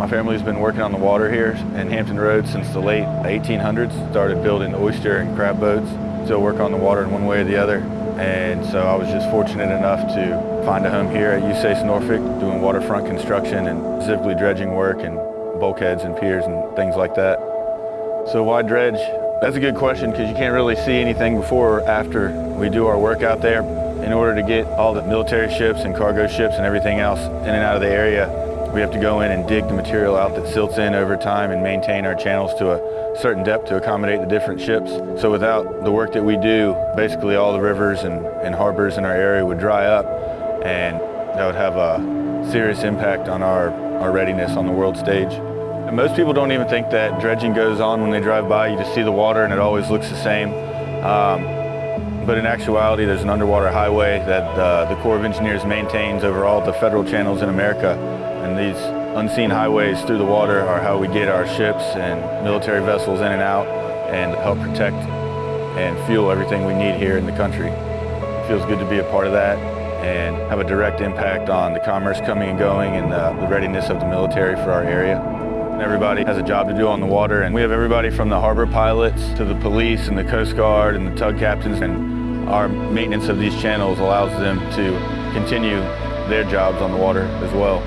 My family's been working on the water here in Hampton Roads since the late 1800s. Started building oyster and crab boats. Still work on the water in one way or the other. And so I was just fortunate enough to find a home here at USACE Norfolk doing waterfront construction and specifically dredging work and bulkheads and piers and things like that. So why dredge? That's a good question because you can't really see anything before or after we do our work out there. In order to get all the military ships and cargo ships and everything else in and out of the area, we have to go in and dig the material out that silts in over time and maintain our channels to a certain depth to accommodate the different ships. So without the work that we do, basically all the rivers and, and harbors in our area would dry up and that would have a serious impact on our, our readiness on the world stage. And most people don't even think that dredging goes on when they drive by. You just see the water and it always looks the same. Um, but in actuality, there's an underwater highway that uh, the Corps of Engineers maintains over all the federal channels in America. And these unseen highways through the water are how we get our ships and military vessels in and out and help protect and fuel everything we need here in the country. It feels good to be a part of that and have a direct impact on the commerce coming and going and uh, the readiness of the military for our area. Everybody has a job to do on the water, and we have everybody from the harbor pilots to the police and the Coast Guard and the tug captains, and our maintenance of these channels allows them to continue their jobs on the water as well.